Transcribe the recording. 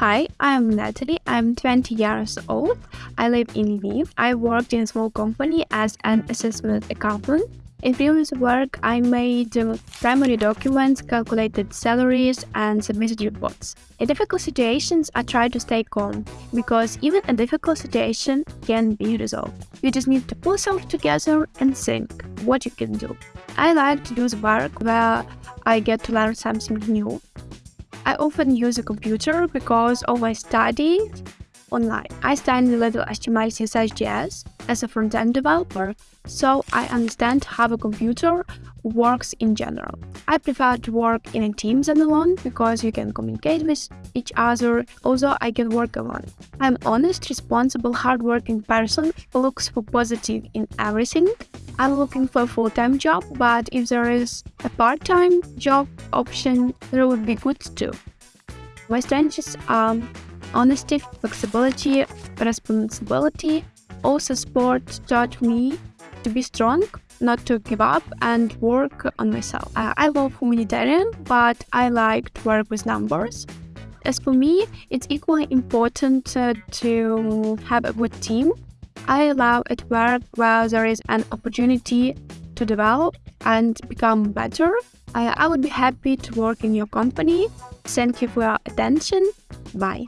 Hi, I'm Natalie. I'm 20 years old. I live in Lviv. I worked in a small company as an assessment accountant. In previous work, I made primary documents, calculated salaries, and submitted reports. In difficult situations, I try to stay calm because even a difficult situation can be resolved. You just need to pull yourself together and think what you can do. I like to do the work where I get to learn something new I often use a computer because of my studies online. I study little HTML, CSS, as a front-end developer, so I understand how a computer works in general. I prefer to work in a team than alone because you can communicate with each other. Also, I can work alone. I'm honest, responsible, hardworking person who looks for positive in everything. I'm looking for a full-time job, but if there is a part-time job option, that would be good too. My strengths are honesty, flexibility, responsibility. Also, sport taught me to be strong, not to give up, and work on myself. I love humanitarian, but I like to work with numbers. As for me, it's equally important uh, to have a good team I love it work where there is an opportunity to develop and become better. I, I would be happy to work in your company. Thank you for your attention. Bye.